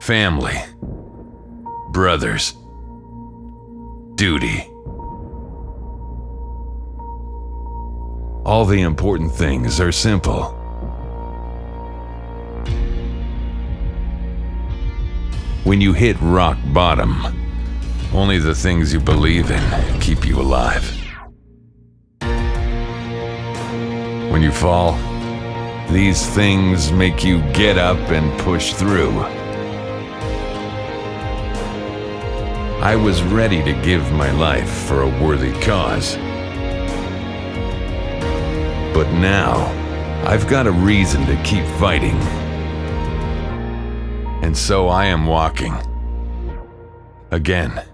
family, brothers, duty. All the important things are simple. When you hit rock bottom, only the things you believe in keep you alive. When you fall, these things make you get up and push through. I was ready to give my life for a worthy cause. But now, I've got a reason to keep fighting. And so I am walking. Again.